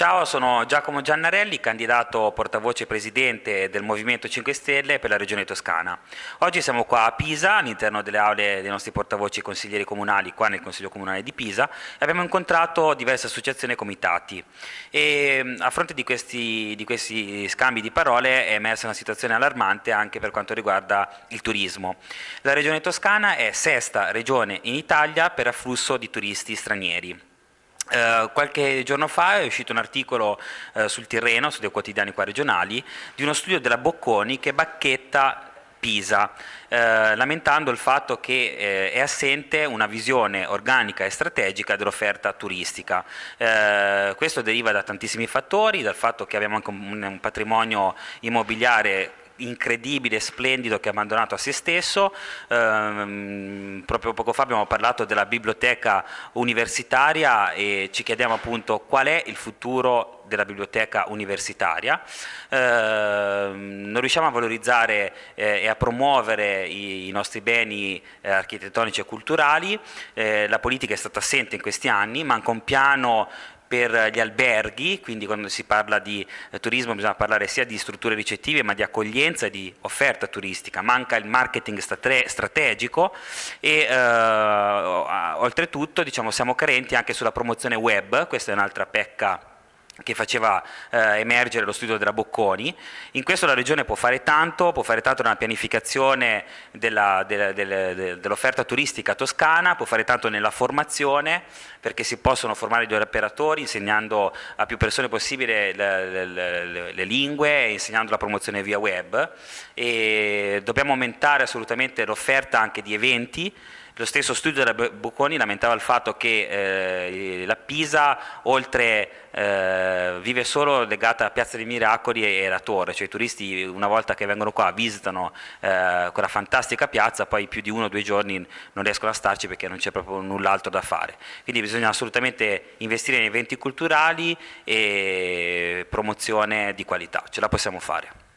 Ciao, sono Giacomo Giannarelli, candidato portavoce presidente del Movimento 5 Stelle per la Regione Toscana. Oggi siamo qua a Pisa, all'interno delle aule dei nostri portavoci consiglieri comunali, qua nel Consiglio Comunale di Pisa, e abbiamo incontrato diverse associazioni e comitati. E a fronte di questi, di questi scambi di parole è emersa una situazione allarmante anche per quanto riguarda il turismo. La Regione Toscana è sesta regione in Italia per afflusso di turisti stranieri. Uh, qualche giorno fa è uscito un articolo uh, sul Tirreno, su dei quotidiani qua regionali, di uno studio della Bocconi che bacchetta Pisa, eh, lamentando il fatto che eh, è assente una visione organica e strategica dell'offerta turistica. Eh, questo deriva da tantissimi fattori, dal fatto che abbiamo anche un, un patrimonio immobiliare incredibile, splendido che ha abbandonato a se stesso, ehm, proprio poco fa abbiamo parlato della biblioteca universitaria e ci chiediamo appunto qual è il futuro della biblioteca universitaria, eh, non riusciamo a valorizzare eh, e a promuovere i, i nostri beni eh, architettonici e culturali, eh, la politica è stata assente in questi anni, manca un piano per gli alberghi, quindi quando si parla di eh, turismo bisogna parlare sia di strutture ricettive ma di accoglienza e di offerta turistica, manca il marketing strategico e eh, oltretutto diciamo, siamo carenti anche sulla promozione web, questa è un'altra pecca che faceva eh, emergere lo studio della Bocconi. In questo la Regione può fare tanto, può fare tanto nella pianificazione dell'offerta della, dell turistica toscana, può fare tanto nella formazione, perché si possono formare gli operatori insegnando a più persone possibile le, le, le lingue e insegnando la promozione via web. E dobbiamo aumentare assolutamente l'offerta anche di eventi, lo stesso studio della Bocconi lamentava il fatto che eh, la Pisa oltre eh, vive solo legata a Piazza dei Miracoli e, la Torre, cioè i turisti una volta che vengono qua visitano eh, quella fantastica piazza, poi più di uno o due giorni non riescono a starci perché non c'è proprio null'altro da fare. Quindi bisogna assolutamente investire in eventi culturali e promozione di qualità, ce la possiamo fare.